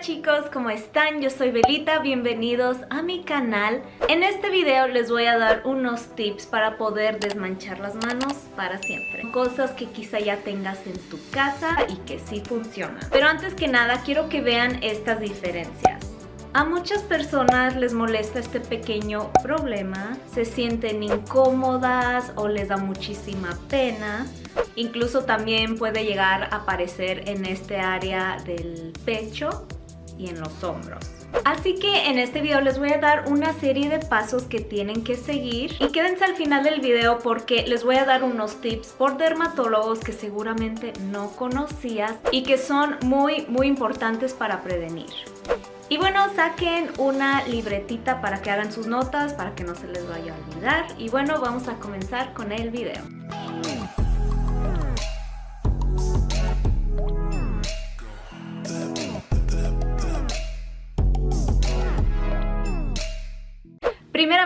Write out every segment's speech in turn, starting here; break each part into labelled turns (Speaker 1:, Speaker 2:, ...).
Speaker 1: Chicos, ¿cómo están? Yo soy Belita, bienvenidos a mi canal. En este video les voy a dar unos tips para poder desmanchar las manos para siempre. Cosas que quizá ya tengas en tu casa y que sí funcionan. Pero antes que nada quiero que vean estas diferencias. A muchas personas les molesta este pequeño problema, se sienten incómodas o les da muchísima pena Incluso también puede llegar a aparecer en este área del pecho y en los hombros. Así que en este video les voy a dar una serie de pasos que tienen que seguir y quédense al final del video porque les voy a dar unos tips por dermatólogos que seguramente no conocías y que son muy muy importantes para prevenir. Y bueno, saquen una libretita para que hagan sus notas, para que no se les vaya a olvidar. Y bueno, vamos a comenzar con el video.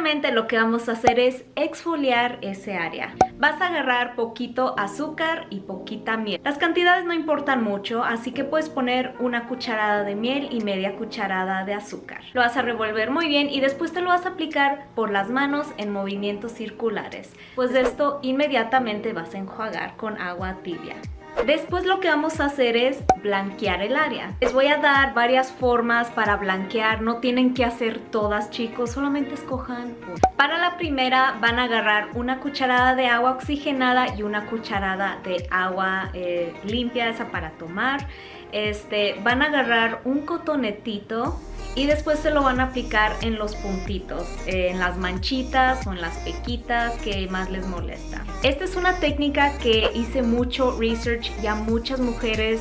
Speaker 1: Lo que vamos a hacer es exfoliar ese área. Vas a agarrar poquito azúcar y poquita miel. Las cantidades no importan mucho, así que puedes poner una cucharada de miel y media cucharada de azúcar. Lo vas a revolver muy bien y después te lo vas a aplicar por las manos en movimientos circulares. Pues esto inmediatamente vas a enjuagar con agua tibia. Después lo que vamos a hacer es blanquear el área. Les voy a dar varias formas para blanquear, no tienen que hacer todas chicos, solamente escojan Para la primera van a agarrar una cucharada de agua oxigenada y una cucharada de agua eh, limpia, esa para tomar. Este, van a agarrar un cotonetito y después se lo van a aplicar en los puntitos, eh, en las manchitas o en las pequitas que más les molesta. Esta es una técnica que hice mucho research y a muchas mujeres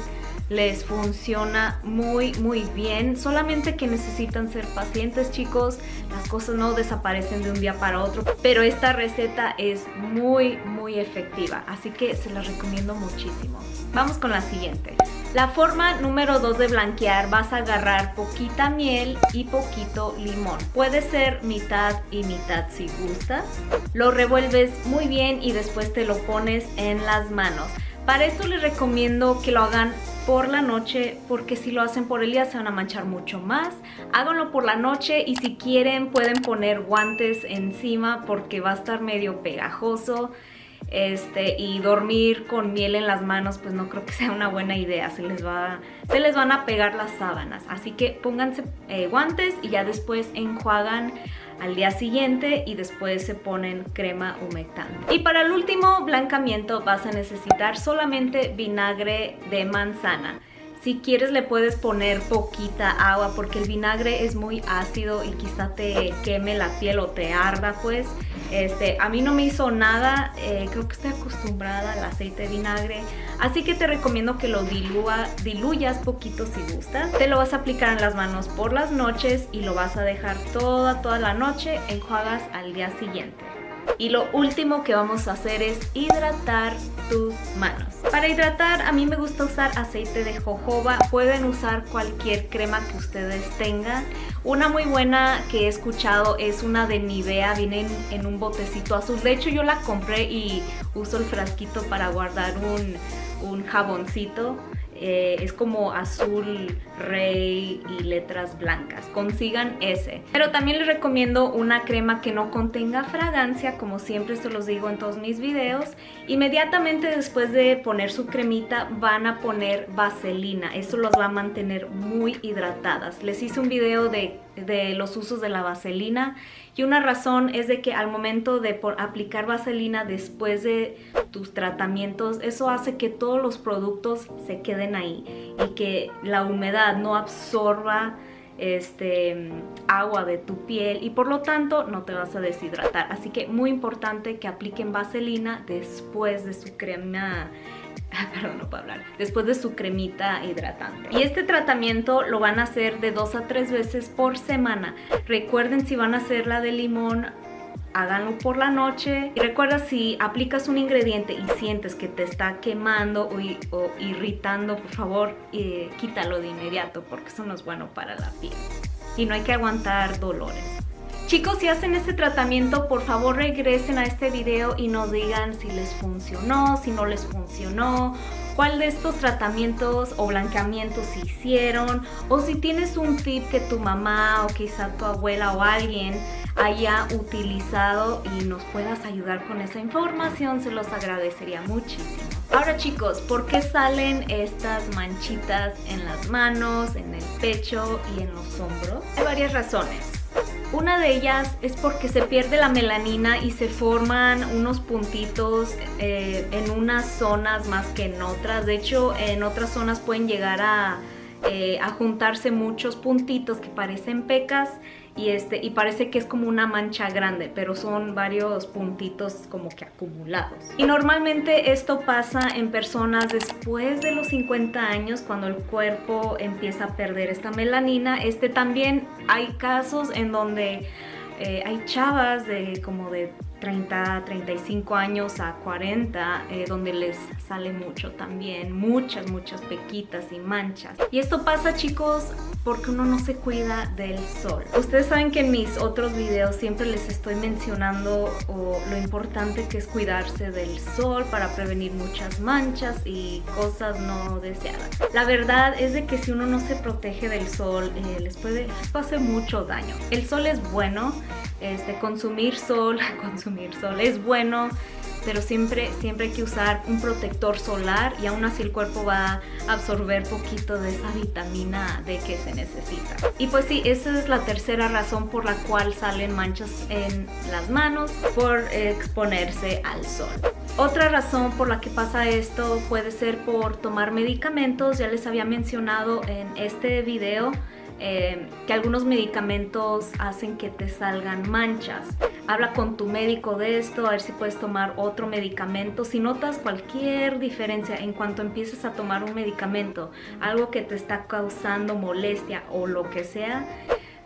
Speaker 1: les funciona muy muy bien solamente que necesitan ser pacientes chicos las cosas no desaparecen de un día para otro pero esta receta es muy muy efectiva así que se las recomiendo muchísimo vamos con la siguiente la forma número 2 de blanquear vas a agarrar poquita miel y poquito limón. Puede ser mitad y mitad si gustas. Lo revuelves muy bien y después te lo pones en las manos. Para esto les recomiendo que lo hagan por la noche porque si lo hacen por el día se van a manchar mucho más. Háganlo por la noche y si quieren pueden poner guantes encima porque va a estar medio pegajoso este, y dormir con miel en las manos pues no creo que sea una buena idea, se les, va, se les van a pegar las sábanas, así que pónganse eh, guantes y ya después enjuagan al día siguiente y después se ponen crema humectante. Y para el último blancamiento vas a necesitar solamente vinagre de manzana. Si quieres le puedes poner poquita agua porque el vinagre es muy ácido y quizá te queme la piel o te arda pues. Este, a mí no me hizo nada, eh, creo que estoy acostumbrada al aceite de vinagre. Así que te recomiendo que lo dilúa, diluyas poquito si gustas. Te lo vas a aplicar en las manos por las noches y lo vas a dejar toda, toda la noche. Enjuagas al día siguiente. Y lo último que vamos a hacer es hidratar tus manos. Para hidratar a mí me gusta usar aceite de jojoba, pueden usar cualquier crema que ustedes tengan. Una muy buena que he escuchado es una de Nivea, viene en, un botecito azul. De hecho yo la compré y uso el frasquito para guardar un, un jaboncito eh, es como azul rey y letras blancas. Consigan ese. Pero también les recomiendo una crema que no contenga fragancia, como siempre se los digo en todos mis videos. Inmediatamente después de poner su cremita van a poner vaselina. Eso los va a mantener muy hidratadas. Les hice un video de, de los usos de la vaselina y una razón es de que al momento de aplicar vaselina después de tus tratamientos, eso hace que todos los productos se queden ahí y que la humedad no absorba este, agua de tu piel y por lo tanto no te vas a deshidratar. Así que muy importante que apliquen vaselina después de su crema perdón, no puedo hablar, después de su cremita hidratante. Y este tratamiento lo van a hacer de dos a tres veces por semana. Recuerden si van a hacer la de limón, háganlo por la noche. Y recuerda si aplicas un ingrediente y sientes que te está quemando o, irritando, por favor, eh, quítalo de inmediato porque eso no es bueno para la piel. Y no hay que aguantar dolores. Chicos, si hacen este tratamiento, por favor regresen a este video y nos digan si les funcionó, si no les funcionó cuál de estos tratamientos o blanqueamientos se hicieron o si tienes un tip que tu mamá o quizá tu abuela o alguien haya utilizado y nos puedas ayudar con esa información, se los agradecería muchísimo. Ahora chicos, ¿por qué salen estas manchitas en las manos, en el pecho y en los hombros? Hay varias razones. Una de ellas es porque se pierde la melanina y se forman unos puntitos eh, en unas zonas más que en otras. De hecho, en otras zonas pueden llegar a, eh, a juntarse muchos puntitos que parecen pecas y, este, y parece que es como una mancha grande, pero son varios puntitos como que acumulados. Y normalmente esto pasa en personas después de los 50 años cuando el cuerpo empieza a perder esta melanina. Este también hay casos en donde eh, hay chavas de como de 30, 35 años a 40, eh, donde les sale mucho también, muchas, muchas pequitas y manchas. Y esto pasa, chicos, porque uno no se cuida del sol. Ustedes saben que en mis otros videos siempre les estoy mencionando lo importante que es cuidarse del sol para prevenir muchas manchas y cosas no deseadas. La verdad es de que si uno no se protege del sol, eh, les puede hacer mucho daño. El sol es bueno, este, consumir sol, consumir sol es bueno, pero siempre, siempre hay que usar un protector solar y aún así el cuerpo va a absorber poquito de esa vitamina D que se necesita. Y pues sí, esa es la tercera razón por la cual salen manchas en las manos por exponerse al sol. Otra razón por la que pasa esto puede ser por tomar medicamentos, ya les había mencionado en este video eh, que algunos medicamentos hacen que te salgan manchas. Habla con tu médico de esto, a ver si puedes tomar otro medicamento. Si notas cualquier diferencia en cuanto empieces a tomar un medicamento, algo que te está causando molestia o lo que sea,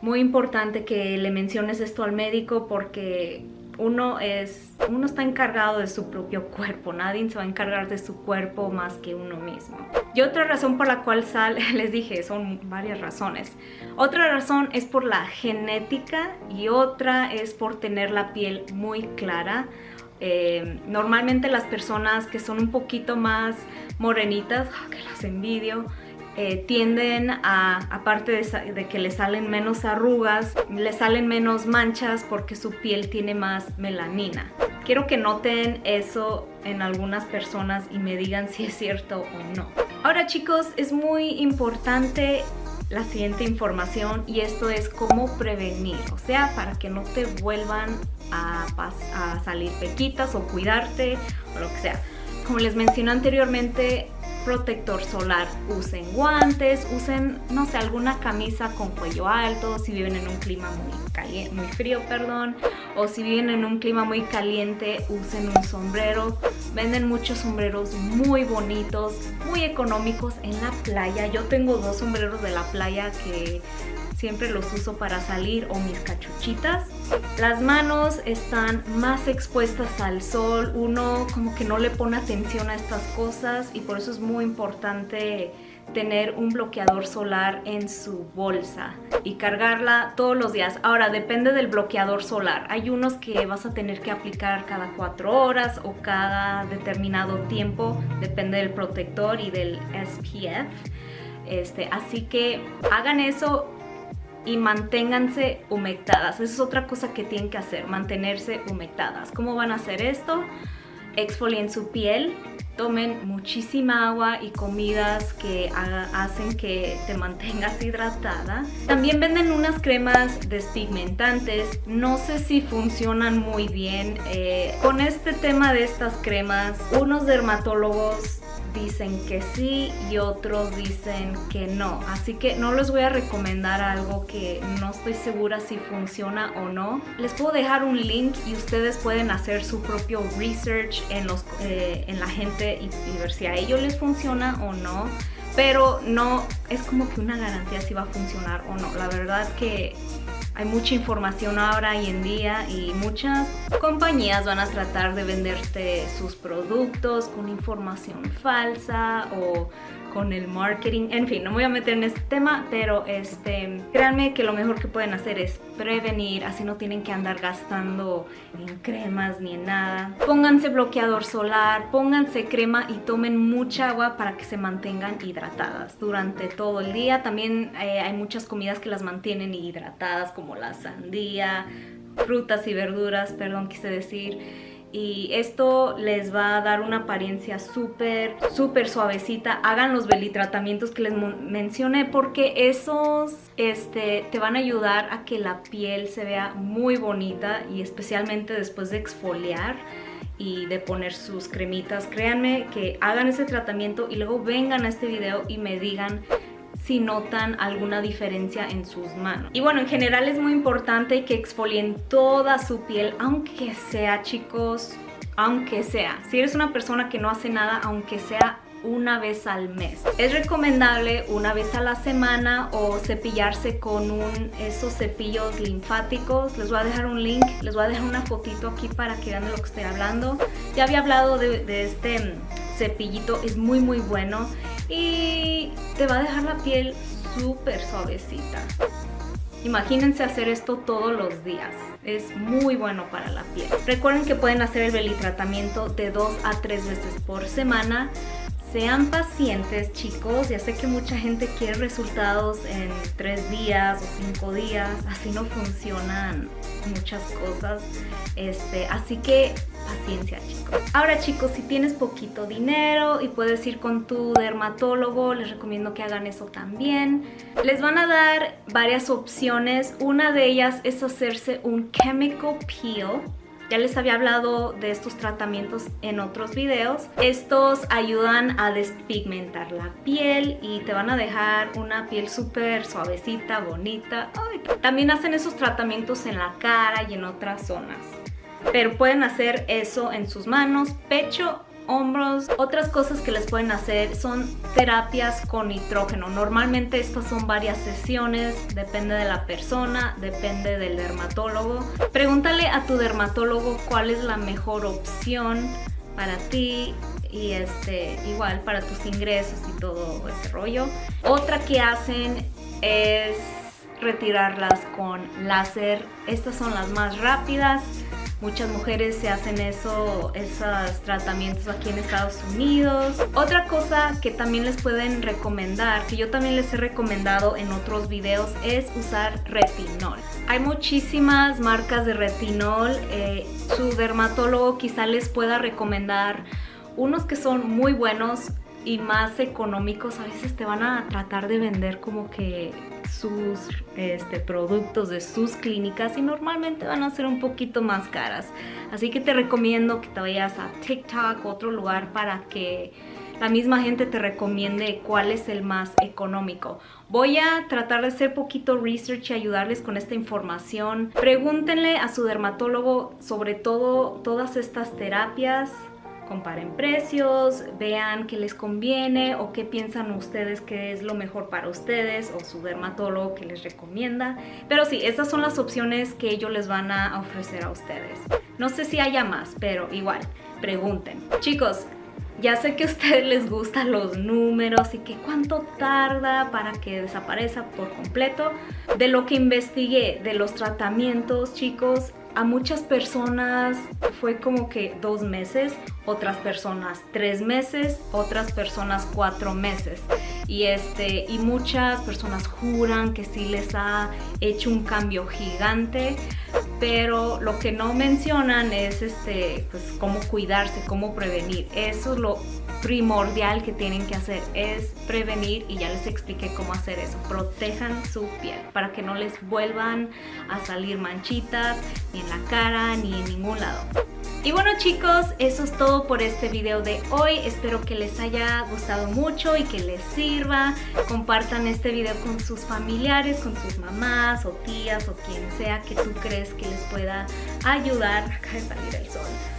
Speaker 1: muy importante que le menciones esto al médico porque uno es uno está encargado de su propio cuerpo, nadie se va a encargar de su cuerpo más que uno mismo. Y otra razón por la cual sale, les dije, son varias razones. Otra razón es por la genética y otra es por tener la piel muy clara. Eh, normalmente las personas que son un poquito más morenitas, que las envidio, eh, tienden a, aparte de, que le salen menos arrugas, le salen menos manchas porque su piel tiene más melanina. Quiero que noten eso en algunas personas y me digan si es cierto o no. Ahora chicos, es muy importante la siguiente información y esto es cómo prevenir, o sea, para que no te vuelvan a, a salir pequitas o cuidarte o lo que sea. Como les mencioné anteriormente, protector solar, usen guantes, usen, no sé, alguna camisa con cuello alto, si viven en un clima muy, caliente, muy frío, perdón, o si viven en un clima muy caliente, usen un sombrero. Venden muchos sombreros muy bonitos, muy económicos en la playa. Yo tengo dos sombreros de la playa que siempre los uso para salir o mis cachuchitas. Las manos están más expuestas al sol, uno como que no le pone atención a estas cosas y por eso es muy importante tener un bloqueador solar en su bolsa y cargarla todos los días. Ahora, depende del bloqueador solar. Hay unos que vas a tener que aplicar cada cuatro horas o cada determinado tiempo, depende del protector y del SPF. Este, así que hagan eso y manténganse humectadas. Esa es otra cosa que tienen que hacer, mantenerse humectadas. ¿Cómo van a hacer esto? Exfolien su piel, tomen muchísima agua y comidas que hacen que te mantengas hidratada. También venden unas cremas despigmentantes, no sé si funcionan muy bien. Eh, con este tema de estas cremas, unos dermatólogos dicen que sí y otros dicen que no. Así que no les voy a recomendar algo que no estoy segura si funciona o no. Les puedo dejar un link y ustedes pueden hacer su propio research en, los, eh, en la gente y, y ver si a ellos les funciona o no. Pero no es como que una garantía si va a funcionar o no. La verdad que hay mucha información ahora y en día y muchas compañías van a tratar de venderte sus productos con información falsa o con el marketing. En fin, no me voy a meter en este tema, pero este, créanme que lo mejor que pueden hacer es prevenir, así no tienen que andar gastando en cremas ni en nada. Pónganse bloqueador solar, pónganse crema y tomen mucha agua para que se mantengan hidratadas durante todo el día. También eh, hay muchas comidas que las mantienen hidratadas como la sandía, frutas y verduras, perdón, quise decir y esto les va a dar una apariencia súper, súper suavecita. Hagan los belitratamientos que les mencioné porque esos este, te van a ayudar a que la piel se vea muy bonita y especialmente después de exfoliar y de poner sus cremitas. Créanme que hagan ese tratamiento y luego vengan a este video y me digan si notan alguna diferencia en sus manos. Y bueno, en general es muy importante que exfolien toda su piel, aunque sea, chicos, aunque sea. Si eres una persona que no hace nada, aunque sea una vez al mes. Es recomendable una vez a la semana o cepillarse con un, esos cepillos linfáticos. Les voy a dejar un link, les voy a dejar una fotito aquí para que vean de lo que estoy hablando. Ya había hablado de, de este cepillito, es muy muy bueno y te va a dejar la piel súper suavecita. Imagínense hacer esto todos los días. Es muy bueno para la piel. Recuerden que pueden hacer el belly tratamiento de dos a tres veces por semana. Sean pacientes chicos, ya sé que mucha gente quiere resultados en tres días o cinco días, así no funcionan muchas cosas, este, así que Ahora chicos, si tienes poquito dinero y puedes ir con tu dermatólogo, les recomiendo que hagan eso también. Les van a dar varias opciones, una de ellas es hacerse un chemical peel ya les había hablado de estos tratamientos en otros videos. Estos ayudan a despigmentar la piel y te van a dejar una piel súper suavecita, bonita. también hacen esos tratamientos en la cara y en otras zonas. Pero pueden hacer eso en sus manos, pecho hombros. Otras cosas que les pueden hacer son terapias con nitrógeno. Normalmente estas son varias sesiones, depende de la persona, depende del dermatólogo. Pregúntale a tu dermatólogo cuál es la mejor opción para ti y este igual para tus ingresos y todo ese rollo. Otra que hacen es retirarlas con láser. Estas son las más rápidas. Muchas mujeres se hacen eso, esos tratamientos aquí en Estados Unidos. Otra cosa que también les pueden recomendar, que yo también les he recomendado en otros videos, es usar retinol. Hay muchísimas marcas de retinol. Eh, su dermatólogo quizá les pueda recomendar unos que son muy buenos y más económicos. A veces te van a tratar de vender como que sus este, productos de sus clínicas y normalmente van a ser un poquito más caras. Así que te recomiendo que te vayas a TikTok otro lugar para que la misma gente te recomiende cuál es el más económico. Voy a tratar de hacer poquito research y ayudarles con esta información. Pregúntenle a su dermatólogo sobre todo todas estas terapias comparen precios, vean qué les conviene o qué piensan ustedes que es lo mejor para ustedes o su dermatólogo que les recomienda. Pero sí, estas son las opciones que ellos les van a ofrecer a ustedes. No sé si haya más, pero igual, pregunten. Chicos, ya sé que a ustedes les gustan los números y que cuánto tarda para que desaparezca por completo. De lo que investigué de los tratamientos, chicos, a muchas personas fue como que dos meses, otras personas tres meses, otras personas cuatro meses. Y, este, y muchas personas juran que sí les ha hecho un cambio gigante, pero lo que no mencionan es este, pues, cómo cuidarse, cómo prevenir. Eso es lo primordial que tienen que hacer es prevenir y ya les expliqué cómo hacer eso. Protejan su piel para que no les vuelvan a salir manchitas ni en la cara ni en ningún lado. Y bueno chicos, eso es todo por este video de hoy. Espero que les haya gustado mucho y que les sirva. Compartan este video con sus familiares, con sus mamás o tías o quien sea que tú crees que les pueda ayudar. Acá de salir el sol.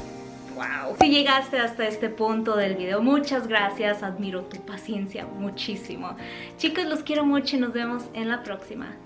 Speaker 1: Si llegaste hasta este punto del video, muchas gracias. Admiro tu paciencia muchísimo. Chicos, los quiero mucho y nos vemos en la próxima.